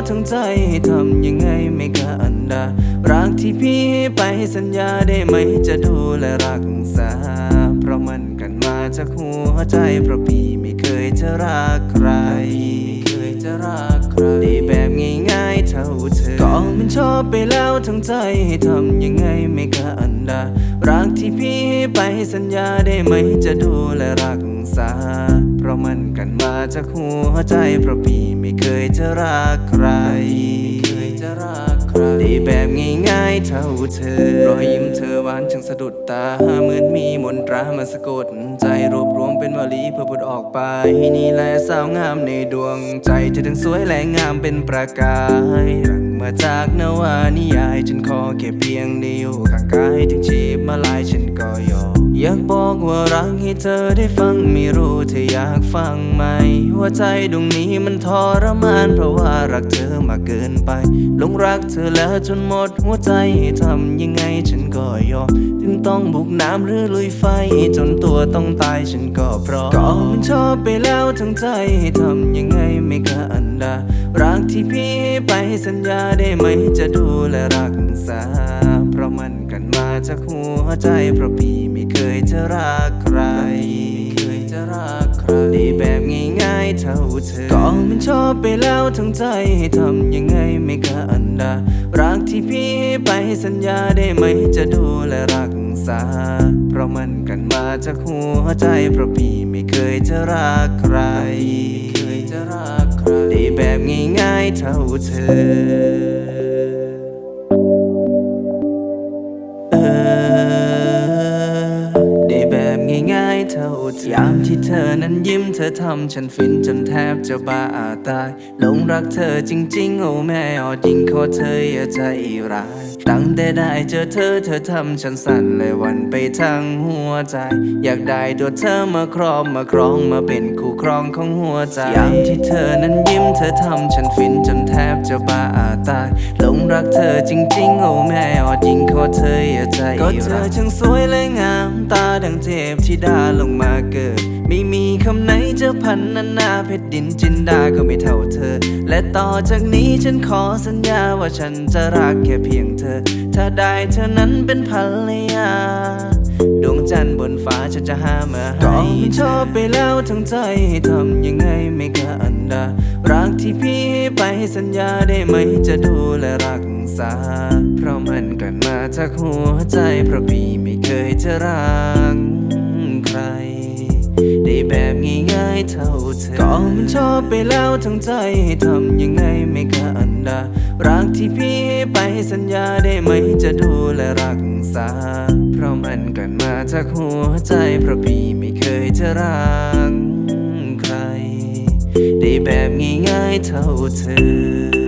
ไปแล้วทั้งใจทำยังไงไม่กล้าอันดา รักที่พี่ให้ไปสัญญาได้ไหมจะดูแลรักษา เพราะมันกันมาจากหัวใจเพราะพี่ไม่เคยจะรักใครเคยจะรักใครได้แบบง่ายๆเท่าเธอก็มันชอบไปแล้วทั้งใจทำยังไงไม่กล้าอันดา รักที่พี่ให้ไปสัญญาได้ไหมจะดูแลรักษาเพ ราะมันกันมาจากหัวใจเพราะพี่ไม่เคยจะรักใครเคยจะรักใครได้แบบง่ายๆเท่าเธอ รอยยิ้มเธอหวานช่างสะดุดตาเหมือนมีมนตรามาสะกดใจรวบรวมเป็นวลีเพื่อพูดออกไป นี่แหละสาวงามในดวงใจเธอทั้งสวยและงามเป็นประกายรังมาจากนวานิยาย ฉันขอแค่เพียงได้อยู่ข้างกายถึงชีพมาลายฉันก็ยอม อยากบอกว่ารักให้เธอได้ฟัง ไม่รู้เธออยากฟังไหมหัวใจดวงนี้มันทรมาน เพราะว่ารักเธอมากเกินไปหลงรักเธอแล้วจนหมดหัวใจให้ทำยังไงฉันก็ยอม ถึงต้องบุกน้ำหรือลุยไฟ จนตัวต้องตายฉันก็พร้อมก็มันชอบไปแล้วทั้งใจทำยังไงไม่กล้าอันดา รักที่พี่ให้ไปสัญญาได้ไหมจะดูแลรักษา เพราะมันกันมาจากหัวใจเพราะพี่ เคยจะรักใครเคยจะรักใครได้แบบง่ายๆเท่าเธอก็มันชอบไปแล้วทั้งใจทำยังไงไม่กล้าอันดารักที่พี่ให้ไปสัญญาได้ไหมจะดูแลรักษา เพราะมันกันมาจากหัวใจเพราะพี่ไม่เคยจะรักใครเคยจะรักใครได้แบบง่ายๆเท่าเธอ เท่าเธอยามที่เธอนั้นยิ้มเธอทำฉันฟินจนแทบจะบ้าตายหลงรักเธอจริงๆ โอ้แม่ออดยิงขอเธออย่าใจร้ายตั้งแต่ได้เจอเธอเธอทำฉันสั่นเลยวันไปทั้งหัวใจ อยากได้ตัวเธอมาครอบมาครองมาเป็นคู่ครองของหัวใจยามที่เธอนั้นยิ้มเธอทำฉันฟินจนแทบจะบ้าตายหลงรักเธอจริงๆ โอ้แม่ออดยิงขอเธออย่าใจร้ายก็เธอช่างสวยและงามตา ดังเทพธิดาลงมาเกิด ไม่มีคำไหนจะพันนานาเพชรดินจินดาก็ไม่เท่าเธอ และต่อจากนี้ฉันขอสัญญาว่าฉันจะรักแค่เพียงเธอ ถ้าได้เธอนั้นเป็นภรรยา ดวงจันทร์บนฟ้าฉันจะหามาให้ก็มันชอบไปแล้วทั้งใจทำยังไงไม่กล้าอันดา รักที่พี่ให้ไปสัญญาได้ไหมจะดูแลรักษา เพราะมันกันมาจากหัวใจเพราะพี่ เคยจะรักใคร ได้แบบง่ายๆเท่าเธอ ก็มันชอบไปแล้วทั้งใจทำยังไงไม่กอันดา รักที่พี่ให้ไปสัญญาได้ไหมจะดูแลรักษา เพราะมันกันมาจากหัวใจ เพราะพี่ไม่เคยจะรักใคร ได้แบบง่ายๆเท่าเธอ